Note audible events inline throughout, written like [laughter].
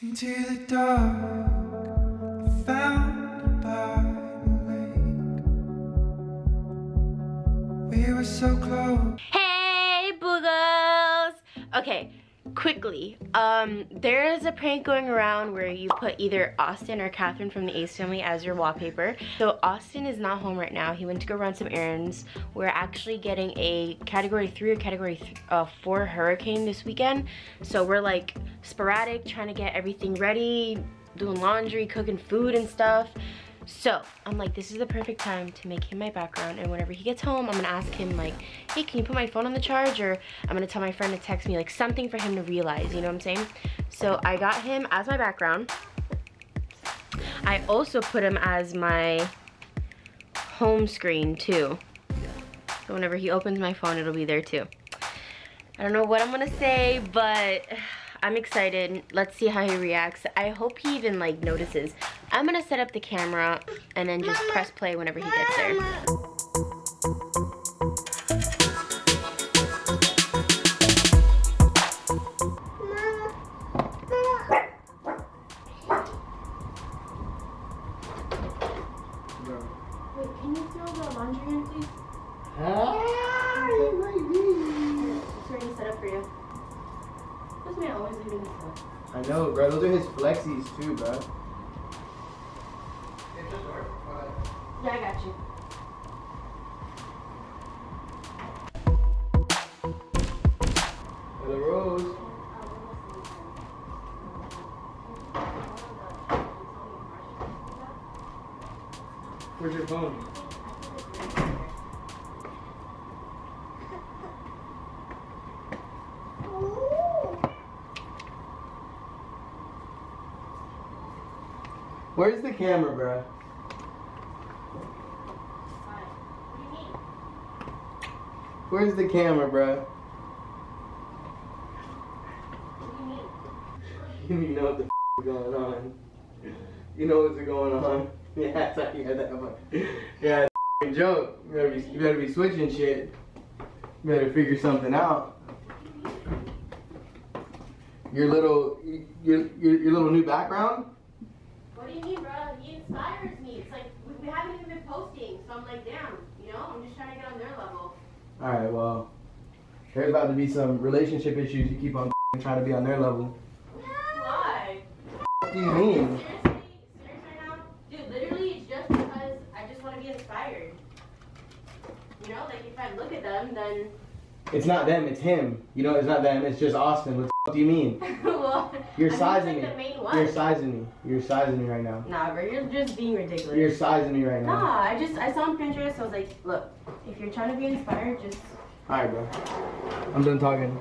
Into the dark. We were so close. Hey, boogles! Okay, quickly. Um, there is a prank going around where you put either Austin or Catherine from the Ace family as your wallpaper. So Austin is not home right now. He went to go run some errands. We're actually getting a category three or category th uh, four hurricane this weekend. So we're like sporadic, trying to get everything ready, doing laundry, cooking food and stuff. So I'm like, this is the perfect time to make him my background. And whenever he gets home, I'm gonna ask him like, hey, can you put my phone on the charge? Or I'm gonna tell my friend to text me like something for him to realize, you know what I'm saying? So I got him as my background. I also put him as my home screen too. So whenever he opens my phone, it'll be there too. I don't know what I'm gonna say, but [sighs] I'm excited. Let's see how he reacts. I hope he even like notices. I'm gonna set up the camera and then just press play whenever he gets there. Wait, can you throw the laundry in, please? It's already set up for you. This man always leaving this stuff. I know, bro. Those are his flexies too, bro. Yeah, I got you. The rose. Where's your phone? Where's the camera, bro? Where's the camera, bro? [laughs] You know what the f- is going on. You know what's going on. [laughs] Yeah, that's how you had that one. Yeah, joke. You better, be, you better be switching shit. You better figure something out. Your little, your, your, your little new background? What do you mean, bro? He inspires me. It's like we haven't even been posting, so I'm like, damn, you know, I'm just trying to get on their level. Alright, well, there's about to be some relationship issues. You keep on [laughs] trying to be on their level. Why? What do you mean? Seriously, serious right now, dude. Literally, it's just because I just want to be inspired. You know, like if I look at them, then It's not them, it's him. You know, it's not them, it's just Austin. What do you mean? [laughs] well, You're sizing it's me. the main one. You're sizing me. You're sizing me right now. Nah, bro, you're just being ridiculous. You're sizing me right now. Nah, I just I saw on Pinterest. So I was like, look, if you're trying to be inspired, just Alright, bro. I'm done talking.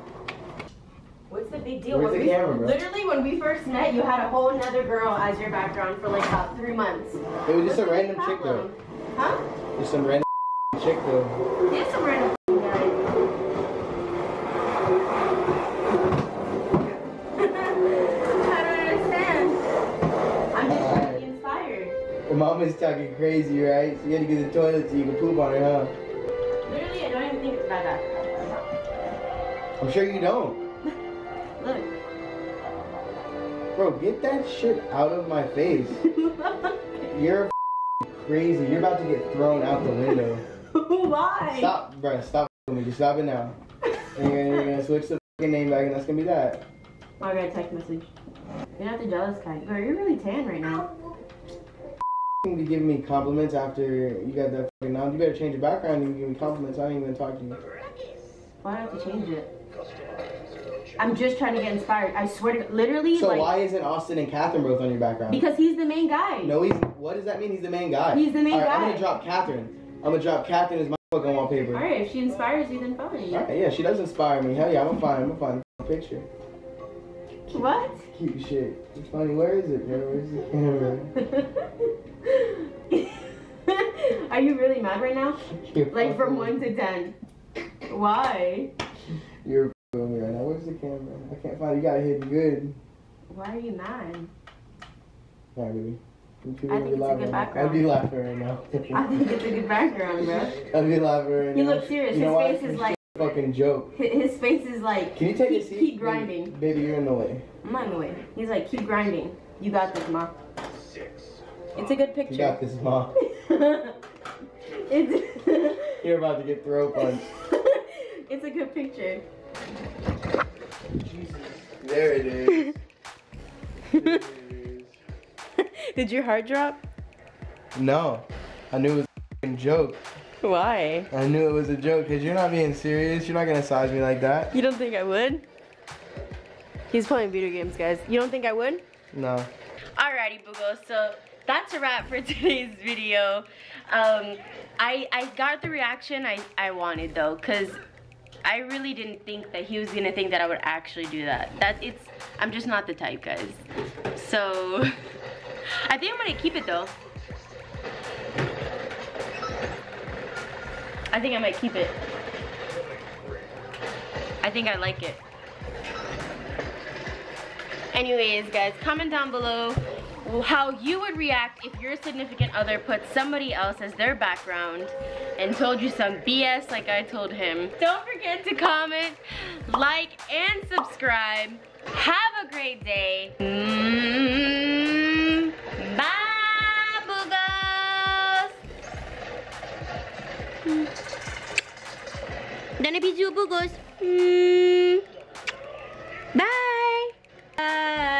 what's the big deal? Where's When the we- camera, bro? Literally, when we first met, you had a whole another girl as your background for like about three months. It was just a What's the random chick though. Huh? Just some random [laughs] chick though. It's a random guy. I don't understand. I'm just trying to be inspired. Your mom is talking crazy, right? So you gotta get the toilet so you can poop on her, huh? Literally, I don't even think about that. I'm sure you don't. [laughs] Look. Bro, get that shit out of my face. [laughs] You're crazy. You're about to get thrown out the window. [laughs] Why? Stop, bro. Stop with me. Just stop it now. And you're gonna, you're gonna switch the fucking name back, and that's gonna be that. Oh, I got a text message. You're not the jealous kind. Bro, you're really tan right now. You be giving me compliments after you got that fucking nom. You better change your background and give me compliments. I ain't even talk to you. Why do I have to change it? I'm just trying to get inspired. I swear to literally, So like, why isn't Austin and Catherine both on your background? because he's the main guy. no, he's. What does that mean? He's the main guy. He's the main right, I'm gonna drop Catherine. I'm gonna drop Catherine as my fucking wallpaper. All right, if she inspires you, then fine. All right, yeah, she does inspire me. Hell yeah, I'm gonna find. I'm gonna find a picture. What? Cute shit. It's funny. Where is it, bro? Where's the [laughs] camera? [laughs] Are you really mad right now? You're Like from fucking- one to ten. Why? You're fucking me right now. Where's the camera? I can't find it. You got it hidden good. Why are you mad? All right, baby. I me? think it's a Laughing good right now. background. I'd be laughing right now. [laughs] I think it's a good background, bro. I'd be laughing right He looks serious. You know His face is like fucking joke. his face is like Can you take a keep, seat? keep grinding. Baby, baby, you're in the way. I'm not in the way. He's like, keep grinding. You got this, ma. Six. It's a good picture. You got this, mom. [laughs] it's, [laughs] You're about to get throat punched. [laughs] it's a good picture. There it is. [laughs] There it is. Did your heart drop? No, I knew it was a joke. Why? I knew it was a joke because you're not being serious. You're not gonna size me like that. You don't think I would? He's playing video games, guys. You don't think I would? No. Alrighty, Bugo. So that's a wrap for [laughs] today's video. Um, I I got the reaction I I wanted though, cause I really didn't think that he was gonna think that I would actually do that. That it's I'm just not the type, guys. So [laughs] I think I'm gonna keep it though. I think I might keep it. I think I like it. Anyways, guys, comment down below how you would react if your significant other put somebody else as their background and told you some BS like I told him. Don't forget to comment, like, and subscribe. Have a great day. Mm, bye, boogers. Dana Biju boogers. Mm, bye. Bye.